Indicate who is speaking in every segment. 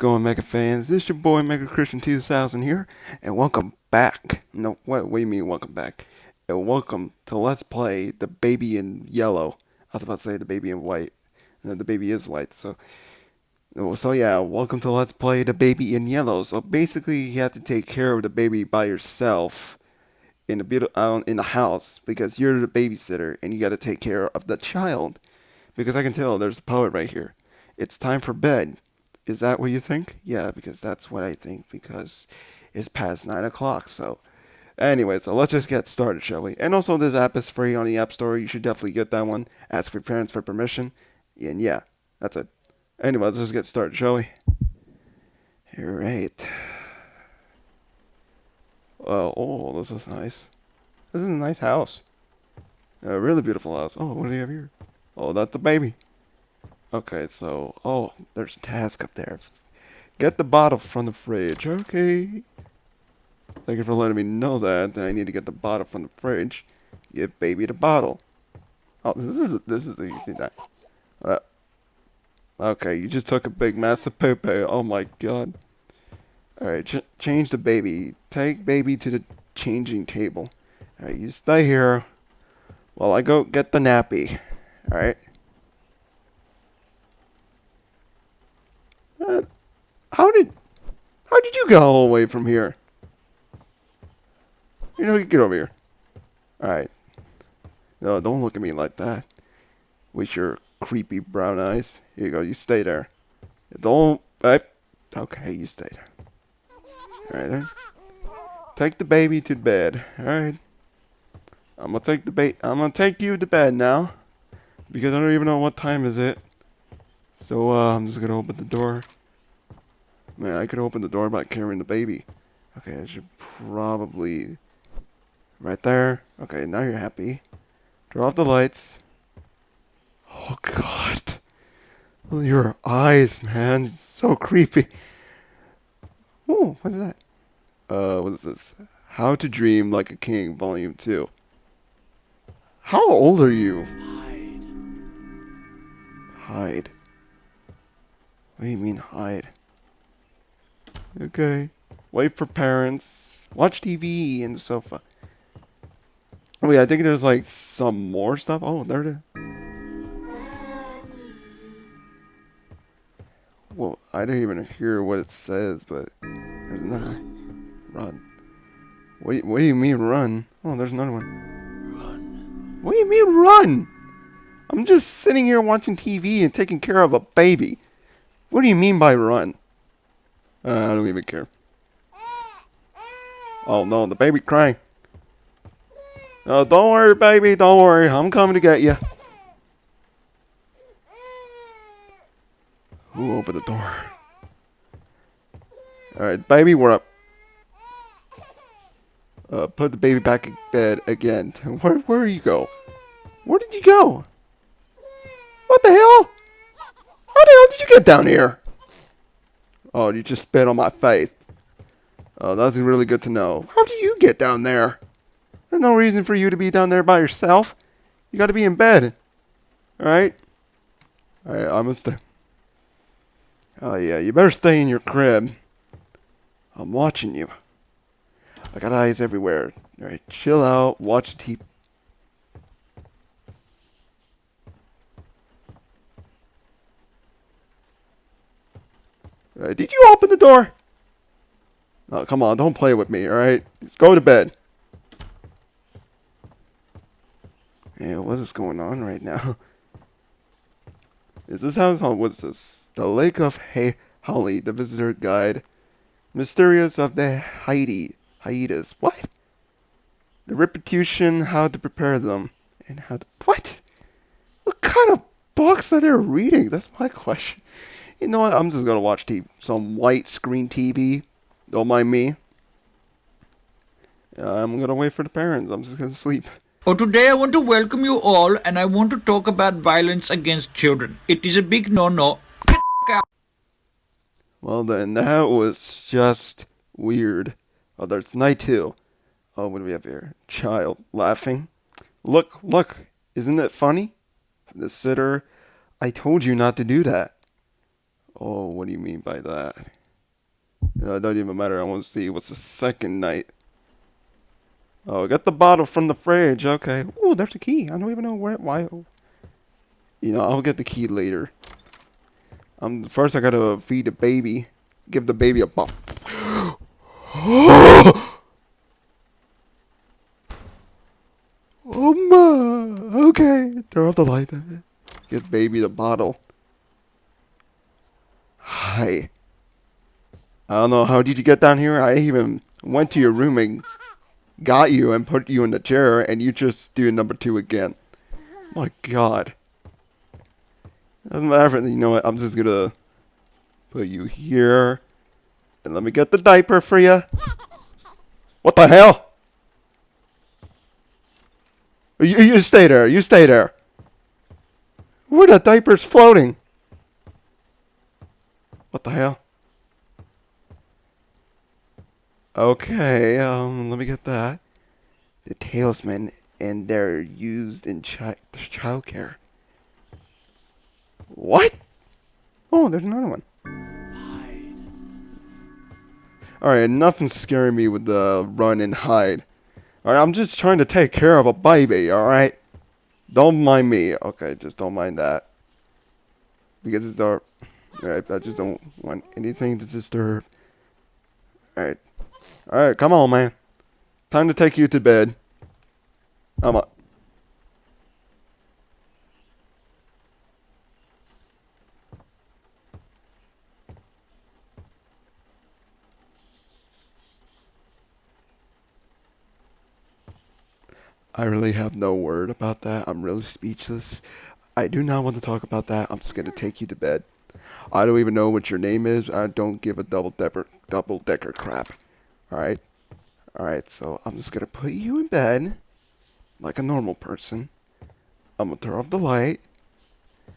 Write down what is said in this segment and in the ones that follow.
Speaker 1: going, Mega fans? This your boy Mega Christian 2000 here, and welcome back. No, what, what do you mean, welcome back? And welcome to Let's Play the Baby in Yellow. I was about to say the Baby in White. No, the baby is white, so. So yeah, welcome to Let's Play the Baby in Yellow. So basically, you have to take care of the baby by yourself in the beautiful uh, in the house because you're the babysitter and you got to take care of the child. Because I can tell there's a poet right here. It's time for bed. Is that what you think? Yeah, because that's what I think because it's past 9 o'clock. So, anyway, so let's just get started, shall we? And also, this app is free on the App Store. You should definitely get that one. Ask your parents for permission. And yeah, that's it. Anyway, let's just get started, shall we? Alright. Oh, oh, this is nice. This is a nice house. A really beautiful house. Oh, what do they have here? Oh, that's the baby. Okay, so, oh, there's a task up there. Get the bottle from the fridge. Okay. Thank you for letting me know that. Then I need to get the bottle from the fridge. Give baby the bottle. Oh, this is this is easy. That. Uh, okay, you just took a big massive poop. Oh my god. Alright, ch change the baby. Take baby to the changing table. Alright, you stay here while I go get the nappy. Alright? How did... How did you get all the way from here? You know, you get over here. Alright. No, don't look at me like that. With your creepy brown eyes. Here you go, you stay there. Don't... I, okay, you stay there. Alright, Take the baby to bed. Alright. I'm gonna take the bait. I'm gonna take you to bed now. Because I don't even know what time is it. So, uh, I'm just gonna open the door. Man, I could open the door by carrying the baby. Okay, I should probably... Right there. Okay, now you're happy. Turn off the lights. Oh, God. Your eyes, man. It's so creepy. Oh, what is that? Uh, what is this? How to Dream Like a King, Volume 2. How old are you?
Speaker 2: Hide.
Speaker 1: Hide. What do you mean hide? Okay. Wait for parents. Watch TV and sofa. Wait, I think there's like some more stuff. Oh, there it is. Well, I didn't even hear what it says, but there's another. Run. What what do you mean run? Oh, there's another one.
Speaker 2: Run.
Speaker 1: What do you mean run? I'm just sitting here watching TV and taking care of a baby. What do you mean by run? Uh, I don't even care. Oh no, the baby crying. Oh, don't worry, baby. Don't worry. I'm coming to get you. Who opened the door? Alright, baby, we're up. Uh, put the baby back in bed again. Where, where you go? Where did you go? What the hell? How the hell did you get down here? Oh, you just spit on my face. Oh, that's really good to know. How do you get down there? There's no reason for you to be down there by yourself. You gotta be in bed. Alright? Alright, I'm gonna stay. Oh, yeah, you better stay in your crib. I'm watching you. I got eyes everywhere. Alright, chill out, watch TV. Right, did you open the door? Oh, come on, don't play with me, alright? Just go to bed. Yeah, what is going on right now? Is this house? Oh, what's this? The Lake of Hay Holly, the visitor guide. Mysterious of the Haiti. Hiatus. What? The repetition, how to prepare them. And how to. What? What kind of books are they reading? That's my question. You know what? I'm just gonna watch TV, some white screen TV. Don't mind me. I'm gonna wait for the parents. I'm just gonna sleep.
Speaker 2: Oh, today I want to welcome you all and I want to talk about violence against children. It is a big no-no.
Speaker 1: Well then, that was just weird. Oh, there's night two. Oh, what do we have here? Child laughing. Look, look. Isn't it funny? The sitter. I told you not to do that. Oh, what do you mean by that? It doesn't even matter. I want to see what's the second night. Oh, get the bottle from the fridge. Okay. Oh, there's the key. I don't even know where. Why? You know, I'll get the key later. Um, first I gotta feed the baby. Give the baby a bump. oh my. Okay. Turn off the light. Give baby the bottle. Hi. I don't know. How did you get down here? I even went to your room and got you and put you in the chair, and you just do number two again. My God. Doesn't matter. You know what? I'm just gonna put you here, and let me get the diaper for you. What the hell? You, you stay there. You stay there. Where the diaper's floating? What the hell? Okay, um, let me get that. The talisman, and they're used in chi childcare. What? Oh, there's another one. Alright, nothing's scaring me with the run and hide. Alright, I'm just trying to take care of a baby, alright? Don't mind me. Okay, just don't mind that. Because it's dark. Alright, I just don't want anything to disturb. Alright. Alright, come on, man. Time to take you to bed. I'm. I really have no word about that. I'm really speechless. I do not want to talk about that. I'm just gonna take you to bed. I don't even know what your name is. I don't give a double decker double decker crap. Alright? Alright, so I'm just gonna put you in bed like a normal person. I'm gonna turn off the light.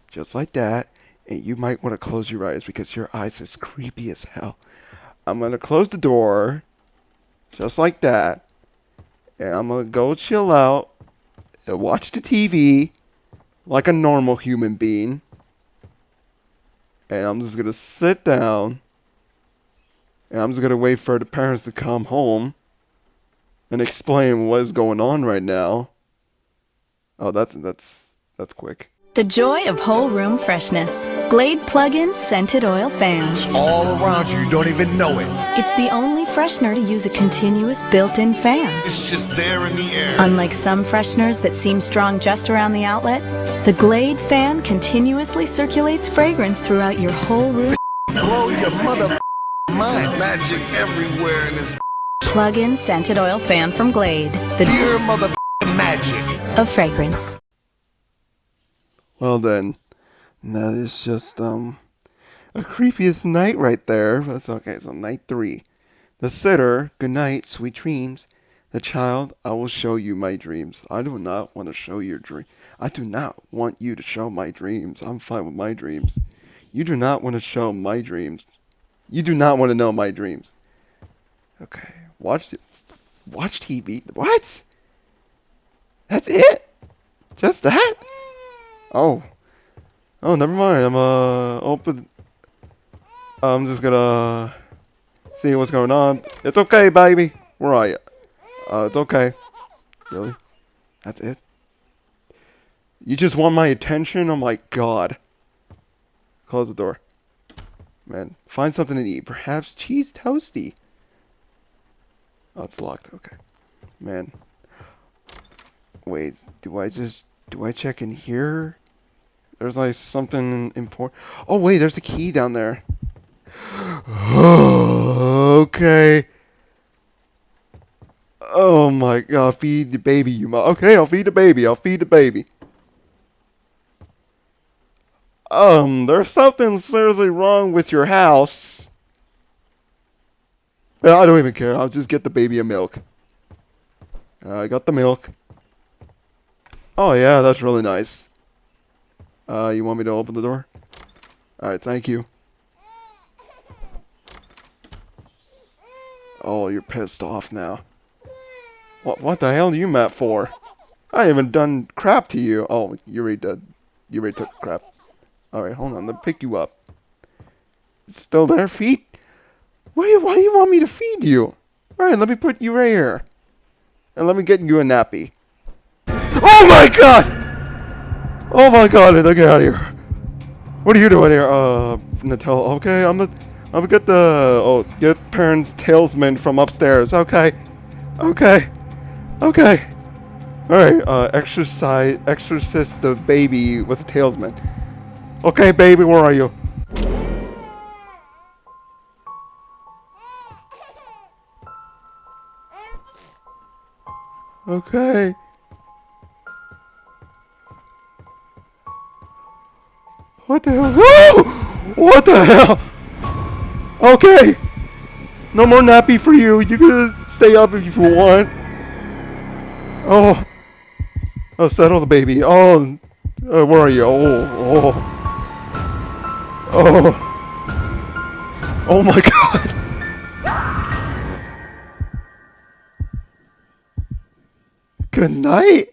Speaker 1: Just like that. And you might want to close your eyes because your eyes is creepy as hell. I'm gonna close the door. Just like that and I'm gonna go chill out and watch the TV like a normal human being. And I'm just gonna sit down and I'm just gonna wait for the parents to come home and explain what is going on right now. Oh, that's that's that's quick.
Speaker 3: The joy of whole room freshness. Glade plug-in scented oil fan.
Speaker 4: It's all around you. You don't even know it.
Speaker 3: It's the only freshener to use a continuous built-in fan.
Speaker 4: It's just there in the air.
Speaker 3: Unlike some fresheners that seem strong just around the outlet, the Glade fan continuously circulates fragrance throughout your whole room.
Speaker 4: Blow your mother mind. Magic everywhere in this
Speaker 3: Plug-in scented oil fan from Glade. The
Speaker 4: pure mother magic.
Speaker 3: of fragrance.
Speaker 1: Well then, that is just um a creepiest night right there. That's okay. So night three, the sitter. Good night, sweet dreams. The child. I will show you my dreams. I do not want to show your dream. I do not want you to show my dreams. I'm fine with my dreams. You do not want to show my dreams. You do not want to know my dreams. Okay. Watch it. Watch TV. What? That's it? Just that? Oh. Oh, never mind. I'm uh open. I'm just gonna see what's going on. It's okay, baby. Where are you? Uh, it's okay. Really? That's it? You just want my attention? Oh my god. Close the door. Man, find something to eat. Perhaps cheese toasty. Oh, it's locked. Okay. Man. Wait, do I just do I check in here? There's like something important. Oh wait, there's a key down there. okay. Oh my god, feed the baby, you mo- Okay, I'll feed the baby. I'll feed the baby. Um, there's something seriously wrong with your house. I don't even care. I'll just get the baby a milk. Uh, I got the milk. Oh yeah, that's really nice. Uh, you want me to open the door? Alright, thank you. Oh, you're pissed off now. What what the hell are you mad for? I haven't done crap to you. Oh, you already did. You already took crap. Alright, hold on. Let me pick you up. Still there, feet? Why, why do you want me to feed you? Alright, let me put you right here. And let me get you a nappy. Oh my god! Oh my god, get out of here. What are you doing here? Uh, Nutella. Okay, I'm the, I'm gonna get the, oh, get parents' talisman from upstairs. Okay. Okay. Okay. Alright, uh, exercise, exorcist the baby with a talisman. Okay, baby, where are you? Okay. What the hell? What the hell? Okay. No more nappy for you. You can stay up if you want. Oh. Oh, settle the baby. Oh. Uh, where are you? Oh. Oh. Oh. Oh my god. Good night.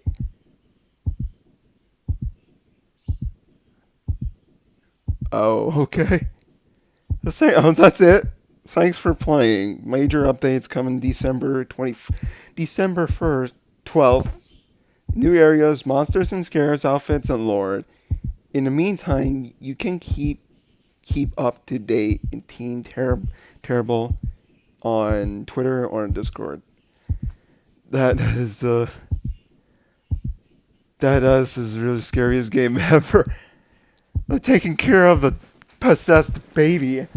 Speaker 1: Oh, okay. That's it. Oh, that's it. Thanks for playing. Major updates coming December 20 December 1st, 12th. New areas, monsters and scares, outfits and lore. In the meantime, you can keep keep up to date in Team Ter- Terrible on Twitter or on Discord. That is uh that is is really scariest game ever. Taking care of the possessed baby,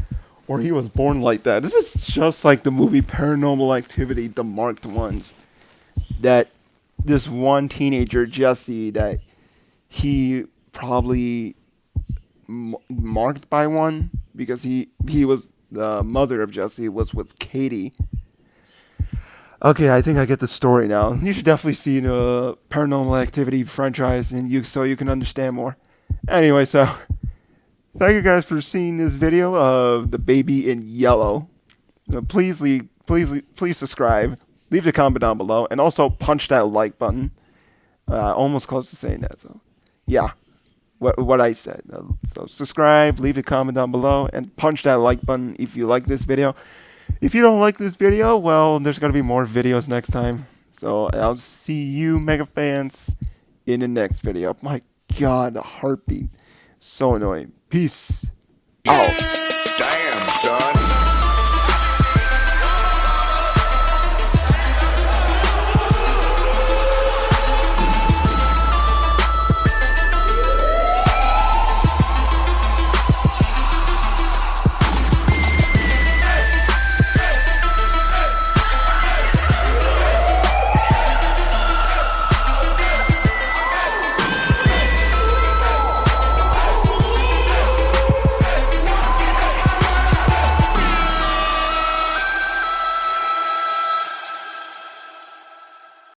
Speaker 1: or he was born like that. This is just like the movie Paranormal Activity, the marked ones. That this one teenager Jesse that he probably m- marked by one because he he was the mother of Jesse was with Katie. Okay, I think I get the story now. You should definitely see the Paranormal Activity franchise, and you so you can understand more. Anyway, so thank you guys for seeing this video of the baby in yellow. Uh, please leave, please please subscribe, leave a comment down below, and also punch that like button. Uh, almost close to saying that, so yeah, what what I said. Uh, so subscribe, leave a comment down below, and punch that like button if you like this video. If you don't like this video, well, there's gonna be more videos next time. So I'll see you, mega fans, in the next video. My God, a heartbeat, so annoying. Peace Oh.
Speaker 5: Damn, son.